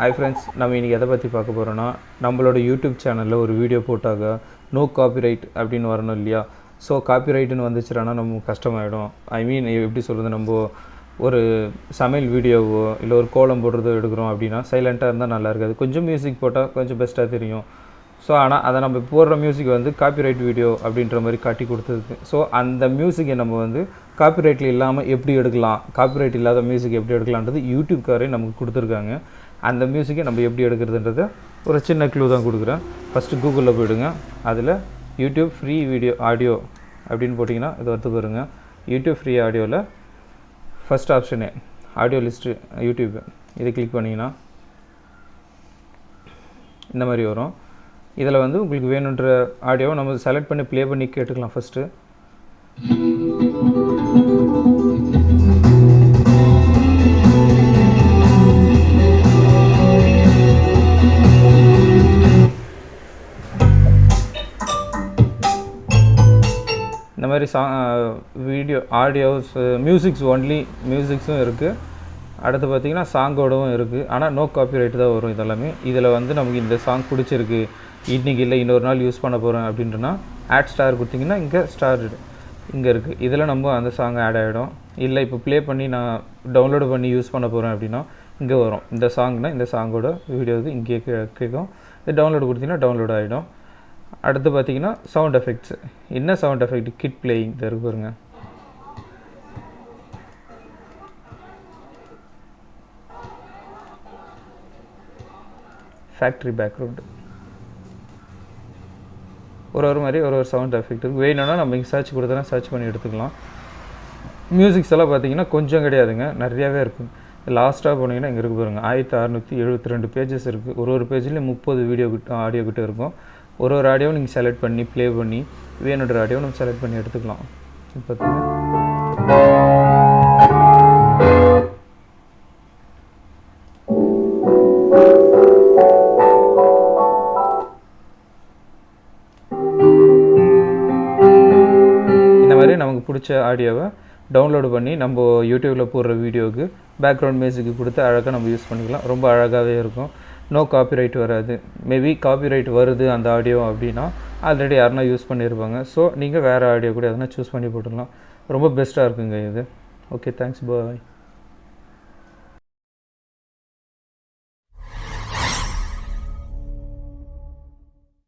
Hi friends நம்ம இன்றைக்கி எதை பற்றி பார்க்க போகிறோன்னா நம்மளோட யூடியூப் சேனலில் ஒரு வீடியோ போட்டாக நோ காப்பிரைட் அப்படின்னு வரணும் இல்லையா? ஸோ காப்பிரைட்டுன்னு வந்துச்சுன்னா நம்ம கஷ்டமாயிடும். ஐ மீன் எப்படி சொல்கிறது நம்ம ஒரு சமையல் வீடியோவோ இல்லை ஒரு கோலம் போடுறதோ எடுக்கிறோம் அப்படின்னா சைலண்ட்டாக இருந்தால் நல்லா இருக்காது. கொஞ்சம் மியூசிக் போட்டால் கொஞ்சம் பெஸ்ட்டாக தெரியும். ஸோ ஆனால் அதை நம்ம போடுற மியூசிக் வந்து காப்பிரைட் வீடியோ அப்படின்ற மாதிரி காட்டி கொடுத்தது. ஸோ அந்த மியூசிக்கை நம்ம வந்து காப்பிரைட்டில் இல்லாமல் எப்படி எடுக்கலாம்? காப்பிரைட் இல்லாத மியூசிக் எப்படி எடுக்கலான்றது யூடியூப்காரே நமக்கு கொடுத்துருக்காங்க. அந்த மியூசிக்கை நம்ம எப்படி எடுக்கிறதுன்றத ஒரு சின்ன க்ளூ தான் கொடுக்குறேன். ஃபஸ்ட்டு கூகுளில் போயிடுங்க. அதில் யூடியூப் ஃப்ரீ வீடியோ ஆடியோ அப்படின்னு போட்டிங்கன்னா இது வந்து பாருங்க. யூடியூப் ஃப்ரீ ஆடியோவில் ஃபஸ்ட் ஆப்ஷனே ஆடியோ லிஸ்ட்டு யூடியூப் இதை கிளிக் பண்ணிங்கன்னா இந்த மாதிரி வரும். இதில் வந்து உங்களுக்கு வேணுன்ற ஆடியோவை நம்ம செலக்ட் பண்ணி ப்ளே பண்ணி கேட்டுக்கலாம் ஃபஸ்ட்டு இந்த மாதிரி சா வீடியோ ஆடியோஸ் மியூசிக்ஸ் ஒன்லி மியூசிக்ஸும் இருக்குது அடுத்து பார்த்தீங்கன்னா சாங்கோடவும் இருக்குது ஆனால் நோ காப்பிரைட் தான் வரும் இதெல்லாமே. இதில் வந்து நமக்கு இந்த சாங் பிடிச்சிருக்கு. இன்றைக்கி இல்லை இன்னொரு நாள் யூஸ் பண்ண போகிறேன் அப்படின்றனா ஆட் ஸ்டார் கொடுத்தீங்கன்னா இங்கே ஸ்டார் இங்கே இருக்குது இதில் நம்ம அந்த சாங் ஆட் ஆகிடும் இல்லை இப்போ ப்ளே பண்ணி நான் டவுன்லோடு பண்ணி யூஸ் பண்ண போகிறேன் அப்படின்னா இங்கே வரும். இந்த சாங்னால் இந்த சாங்கோட வீடியோவுக்கு இங்கேயே கேட்கும். இது டவுன்லோடு கொடுத்தீங்கன்னா டவுன்லோட் ஆகிடும் அடுத்து பார்த்தீங்கன்னா சவுண்ட் எஃபெக்ட்ஸு என்ன சவுண்ட் எஃபெக்ட் கிட் பிளேயிங் இருக்கு பாருங்க. ஃபேக்ட்ரி பேக்ரவுண்டு ஒரு ஒரு மாதிரி ஒரு ஒரு சவுண்ட் எஃபெக்ட் இருக்குது வேணும்னா நம்ம இங்கே சர்ச் கொடுத்தா சர்ச் பண்ணி எடுத்துக்கலாம். மியூசிக்ஸ் எல்லாம் பார்த்தீங்கன்னா கொஞ்சம் கிடையாதுங்க. நிறையாவே இருக்கும் லாஸ்ட்டாக போனீங்கன்னா இங்கே இருக்கு பாருங்கள் ஆயிரத்தி அறநூற்றி எழுபத்தி ரெண்டு பேஜஸ் இருக்குது ஒரு ஒரு பேஜ்லேயும் முப்பது வீடியோ கிட்ட ஆடியோ கிட்ட இருக்கும். ஒரு ஒரு ஆடியோவும் நீங்கள் செலக்ட் பண்ணி ப்ளே பண்ணி வேணுன்ற ஆடியோ நம்ம செலக்ட் பண்ணி எடுத்துக்கலாம். இப்போ இந்த மாதிரி நமக்கு பிடிச்ச ஆடியோவை டவுன்லோடு பண்ணி நம்ம யூடியூப்பில் போடுற வீடியோவுக்கு பேக்ரவுண்ட் மியூசிக்கு கொடுத்து அழகாக நம்ம யூஸ் பண்ணிக்கலாம். ரொம்ப அழகாகவே இருக்கும். நோ காப்பிரைட் வராது. மேபி காப்பிரைட் வருது அந்த ஆடியோ அப்படின்னா ஆல்ரெடி யாருனா யூஸ் பண்ணியிருப்பாங்க ஸோ நீங்கள் வேறு ஆடியோ கூட எதனா சூஸ் பண்ணி போட்டுடலாம். ரொம்ப பெஸ்ட்டாக இருக்குங்க இது. Okay thanks bye